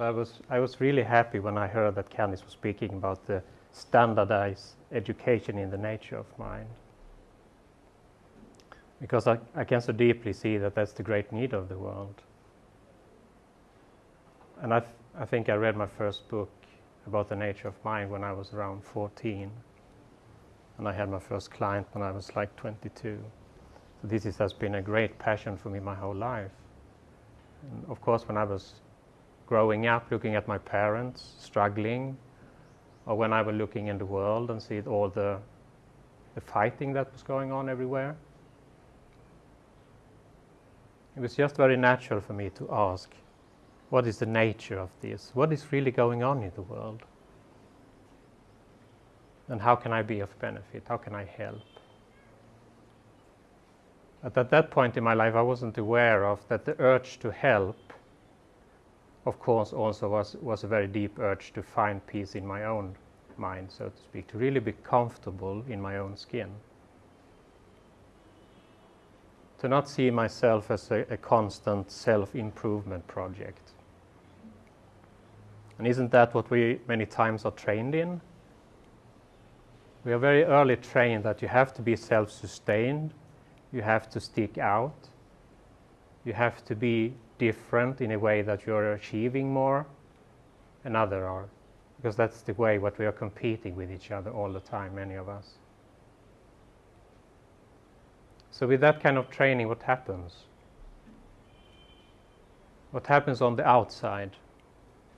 So I was, I was really happy when I heard that Candice was speaking about the standardized education in the nature of mind. Because I, I can so deeply see that that's the great need of the world. And I, I think I read my first book about the nature of mind when I was around 14. And I had my first client when I was like 22. So this is, has been a great passion for me my whole life. And of course, when I was growing up, looking at my parents struggling, or when I was looking in the world and see all the, the fighting that was going on everywhere, it was just very natural for me to ask, what is the nature of this? What is really going on in the world? And how can I be of benefit? How can I help? But at that point in my life, I wasn't aware of that the urge to help, of course, also was, was a very deep urge to find peace in my own mind, so to speak, to really be comfortable in my own skin. To not see myself as a, a constant self improvement project. And isn't that what we many times are trained in? We are very early trained that you have to be self sustained, you have to stick out, you have to be different in a way that you're achieving more, and other are. Because that's the way what we are competing with each other all the time, many of us. So with that kind of training, what happens? What happens on the outside?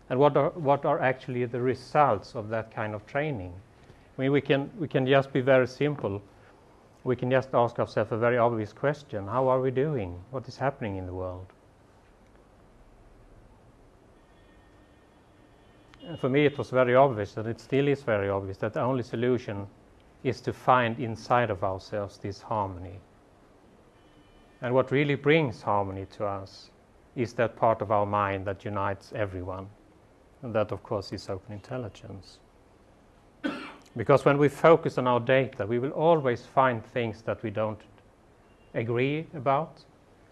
And what are, what are actually the results of that kind of training? I mean, we can, we can just be very simple. We can just ask ourselves a very obvious question. How are we doing? What is happening in the world? For me, it was very obvious, and it still is very obvious, that the only solution is to find inside of ourselves this harmony. And what really brings harmony to us is that part of our mind that unites everyone. And that, of course, is open intelligence. because when we focus on our data, we will always find things that we don't agree about.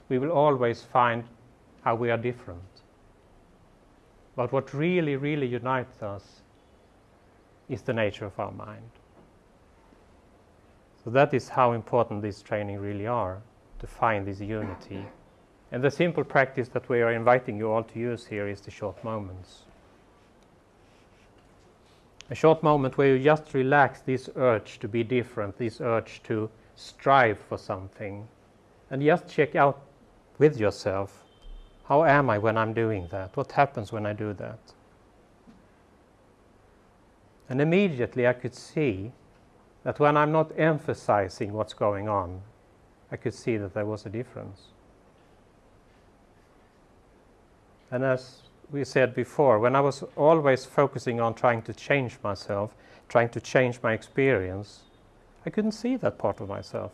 We will always find how we are different. But what really, really unites us is the nature of our mind. So that is how important these training really are, to find this unity. And the simple practice that we are inviting you all to use here is the short moments. A short moment where you just relax this urge to be different, this urge to strive for something, and just check out with yourself how am I when I'm doing that? What happens when I do that? And immediately I could see that when I'm not emphasizing what's going on, I could see that there was a difference. And as we said before, when I was always focusing on trying to change myself, trying to change my experience, I couldn't see that part of myself.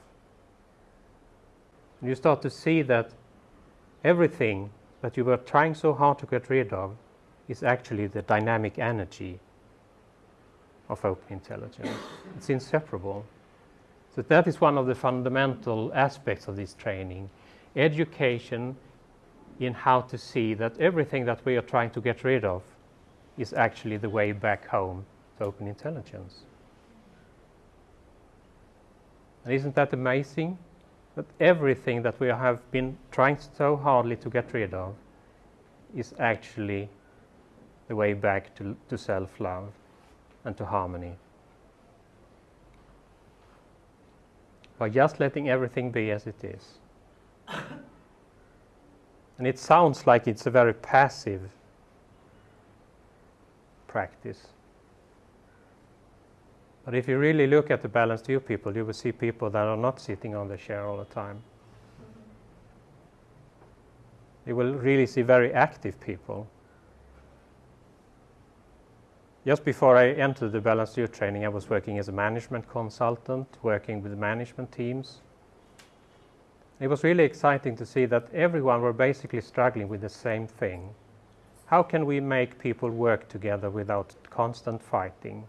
And you start to see that everything that you were trying so hard to get rid of is actually the dynamic energy of open intelligence. it's inseparable. So that is one of the fundamental aspects of this training. Education in how to see that everything that we are trying to get rid of is actually the way back home to open intelligence. And isn't that amazing? That everything that we have been trying so hardly to get rid of is actually the way back to, to self love and to harmony. By just letting everything be as it is. and it sounds like it's a very passive practice. But if you really look at the balanced view people, you will see people that are not sitting on the chair all the time. You will really see very active people. Just before I entered the balanced view training, I was working as a management consultant, working with management teams. It was really exciting to see that everyone were basically struggling with the same thing. How can we make people work together without constant fighting?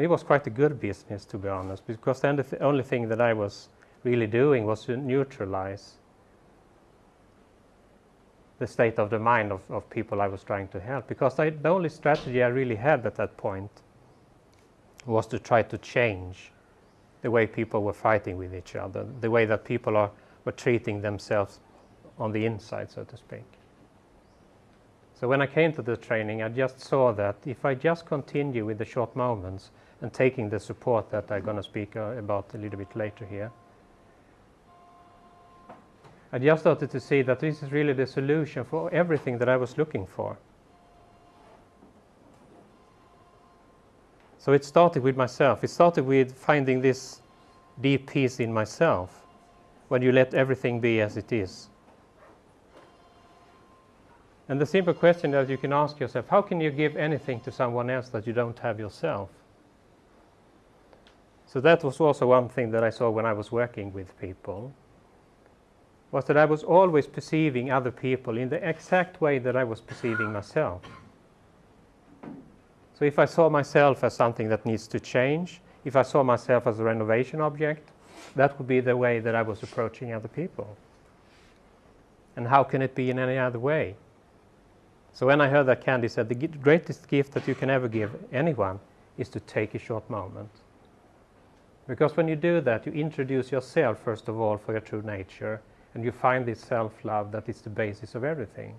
It was quite a good business, to be honest, because then the th- only thing that I was really doing was to neutralize the state of the mind of, of people I was trying to help. Because I, the only strategy I really had at that point was to try to change the way people were fighting with each other, the way that people are, were treating themselves on the inside, so to speak. So when I came to the training, I just saw that if I just continue with the short moments and taking the support that I'm going to speak uh, about a little bit later here, I just started to see that this is really the solution for everything that I was looking for. So it started with myself. It started with finding this deep peace in myself when you let everything be as it is. And the simple question that you can ask yourself how can you give anything to someone else that you don't have yourself? So that was also one thing that I saw when I was working with people was that I was always perceiving other people in the exact way that I was perceiving myself. So if I saw myself as something that needs to change, if I saw myself as a renovation object, that would be the way that I was approaching other people. And how can it be in any other way? So when I heard that Candy said the greatest gift that you can ever give anyone is to take a short moment. Because when you do that, you introduce yourself, first of all, for your true nature, and you find this self-love that is the basis of everything.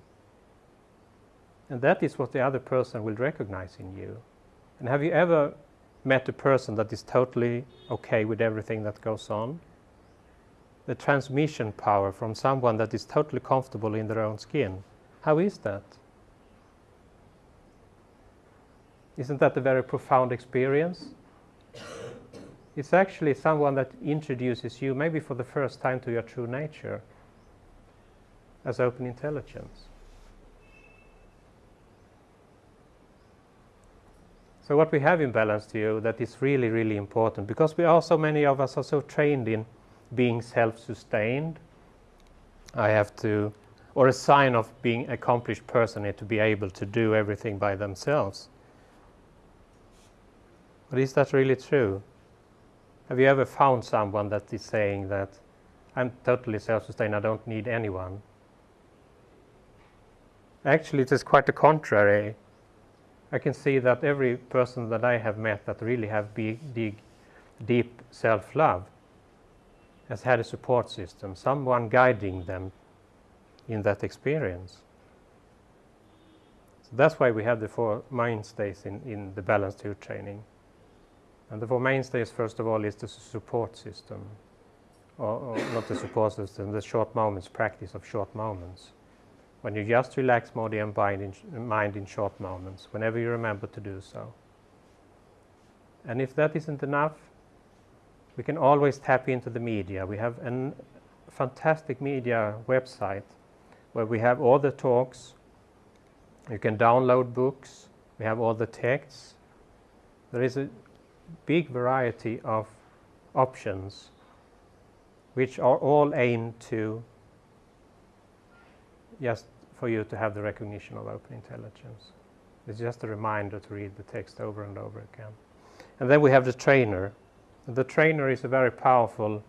And that is what the other person will recognize in you. And have you ever met a person that is totally okay with everything that goes on? The transmission power from someone that is totally comfortable in their own skin. How is that? Isn't that a very profound experience? It's actually someone that introduces you, maybe for the first time, to your true nature as open intelligence. So what we have in Balanced View that is really, really important because we are so many of us are so trained in being self-sustained. I have to, or a sign of being accomplished person is to be able to do everything by themselves. But is that really true? Have you ever found someone that is saying that I'm totally self-sustained, I don't need anyone? Actually, it is quite the contrary. I can see that every person that I have met that really have big, deep, deep self-love has had a support system, someone guiding them in that experience. So that's why we have the four mainstays in, in the Balanced View training. And the four mainstays, first of all, is the support system, or, or not the support system, the short moments, practice of short moments. When you just relax body and mind in, mind in short moments, whenever you remember to do so. And if that isn't enough, we can always tap into the media. We have a fantastic media website where we have all the talks. You can download books. We have all the texts. There is a big variety of options which are all aimed to just for you to have the recognition of open intelligence. It's just a reminder to read the text over and over again. And then we have the trainer. The trainer is a very powerful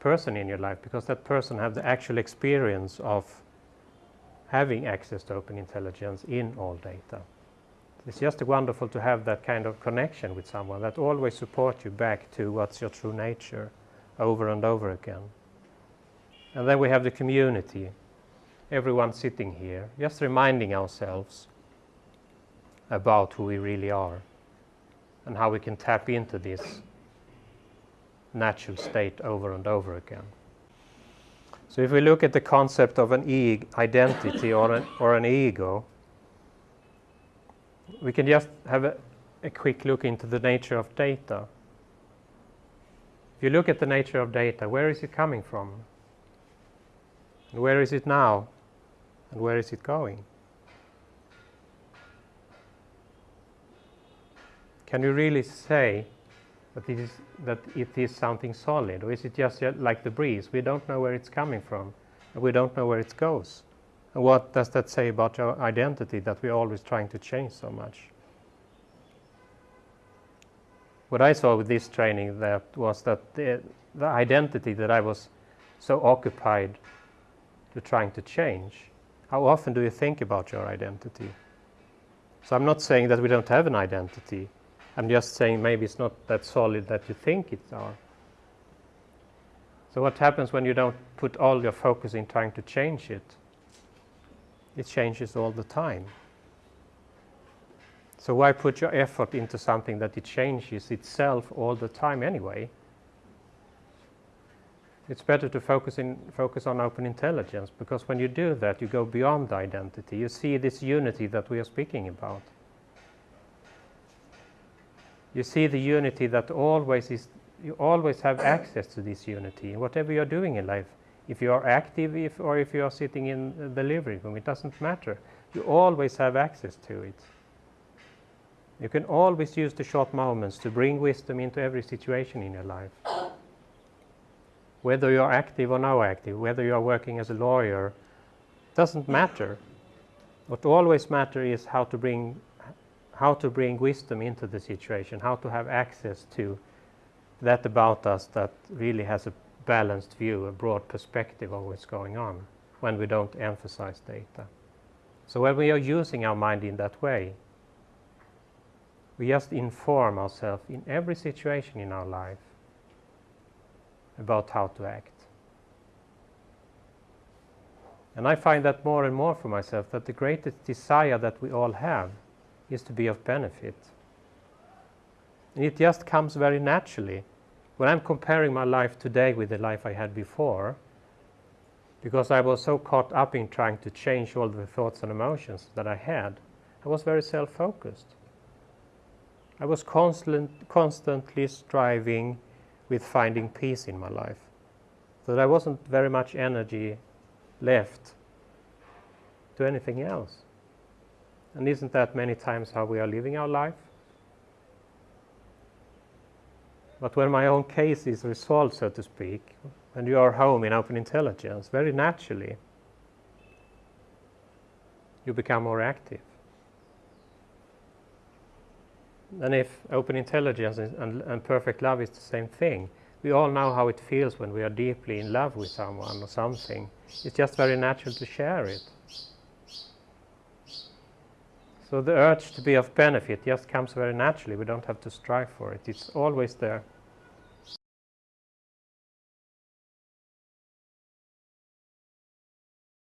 person in your life because that person has the actual experience of having access to open intelligence in all data. It's just wonderful to have that kind of connection with someone that always supports you back to what's your true nature over and over again. And then we have the community, everyone sitting here, just reminding ourselves about who we really are and how we can tap into this natural state over and over again. So if we look at the concept of an e identity or an, or an ego, we can just have a, a quick look into the nature of data. If you look at the nature of data, where is it coming from? And where is it now? And where is it going? Can you really say that it is, that it is something solid, or is it just uh, like the breeze? We don't know where it's coming from, and we don't know where it goes. What does that say about our identity that we're always trying to change so much? What I saw with this training that was that the, the identity that I was so occupied to trying to change, How often do you think about your identity? So I'm not saying that we don't have an identity. I'm just saying maybe it's not that solid that you think it's are. So what happens when you don't put all your focus in trying to change it? It changes all the time. So why put your effort into something that it changes itself all the time anyway? It's better to focus, in, focus on open intelligence because when you do that, you go beyond identity. You see this unity that we are speaking about. You see the unity that always is, you always have access to this unity. Whatever you're doing in life, if you are active if, or if you are sitting in the living room, it doesn't matter. You always have access to it. You can always use the short moments to bring wisdom into every situation in your life. Whether you're active or no active, whether you're working as a lawyer, doesn't matter. What always matters is how to bring how to bring wisdom into the situation, how to have access to that about us that really has a balanced view, a broad perspective of what's going on when we don't emphasize data. So when we are using our mind in that way, we just inform ourselves in every situation in our life about how to act. And I find that more and more for myself that the greatest desire that we all have is to be of benefit. And it just comes very naturally. When I'm comparing my life today with the life I had before, because I was so caught up in trying to change all the thoughts and emotions that I had, I was very self focused. I was constant, constantly striving with finding peace in my life. So there wasn't very much energy left to anything else. And isn't that many times how we are living our life? But when my own case is resolved, so to speak, and you are home in open intelligence, very naturally, you become more active. And if open intelligence and, and, perfect love is the same thing, we all know how it feels when we are deeply in love with someone or something. It's just very natural to share it. So the urge to be of benefit just comes very naturally. We don't have to strive for it. It's always there.